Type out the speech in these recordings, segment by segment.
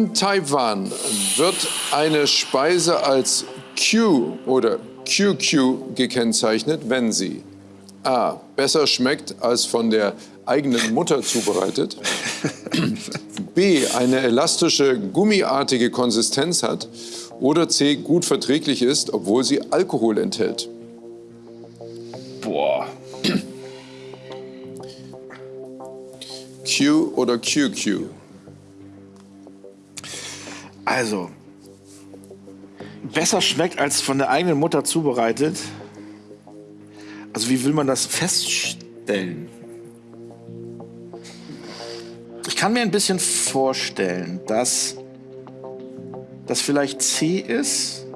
In Taiwan wird eine Speise als Q oder QQ gekennzeichnet, wenn sie A. besser schmeckt als von der eigenen Mutter zubereitet, B. eine elastische, gummiartige Konsistenz hat oder C. gut verträglich ist, obwohl sie Alkohol enthält. Boah. Q oder QQ? Also, besser schmeckt als von der eigenen Mutter zubereitet. Also wie will man das feststellen? Ich kann mir ein bisschen vorstellen, dass das vielleicht C ist.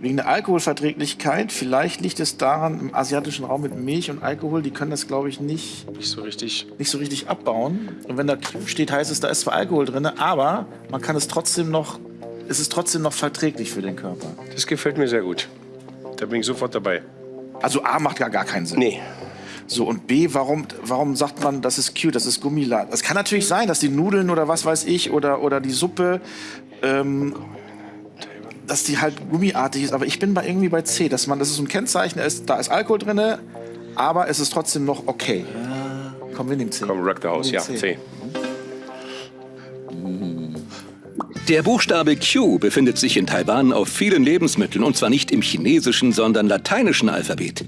Wegen der Alkoholverträglichkeit. Vielleicht liegt es daran, im asiatischen Raum mit Milch und Alkohol, die können das, glaube ich, nicht, Nicht so richtig. nicht so richtig abbauen. Und wenn da steht, heißt es, da ist zwar Alkohol drin, aber man kann es trotzdem noch, es ist trotzdem noch verträglich für den Körper. Das gefällt mir sehr gut. Da bin ich sofort dabei. Also A macht gar, gar keinen Sinn. Nee. So, und B, warum, warum sagt man, das ist Q, das ist Gummilat? Es kann natürlich sein, dass die Nudeln oder was weiß ich oder, oder die Suppe, ähm, dass die halt gummiartig ist. Aber ich bin bei irgendwie bei C, dass man, das ist so ein Kennzeichen, da ist, da ist Alkohol drin, aber es ist trotzdem noch okay. Komm, wir nehmen C. Komm, Rock the House. Ja, C. C. Der Buchstabe Q befindet sich in Taiwan auf vielen Lebensmitteln und zwar nicht im chinesischen, sondern lateinischen Alphabet.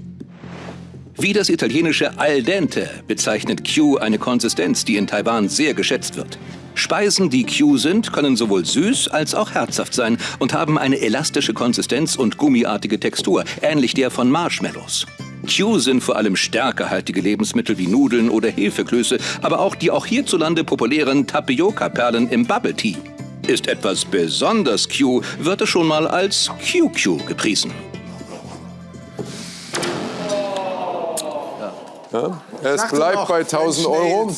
Wie das italienische al dente bezeichnet Q eine Konsistenz, die in Taiwan sehr geschätzt wird. Speisen, die Q sind, können sowohl süß als auch herzhaft sein und haben eine elastische Konsistenz und gummiartige Textur, ähnlich der von Marshmallows. Q sind vor allem stärkehaltige Lebensmittel wie Nudeln oder Hefeklöße, aber auch die auch hierzulande populären Tapioca-Perlen im Bubble Tea. Ist etwas besonders Q, wird es schon mal als QQ gepriesen. Es Sagte bleibt bei 1000 Mensch, Euro.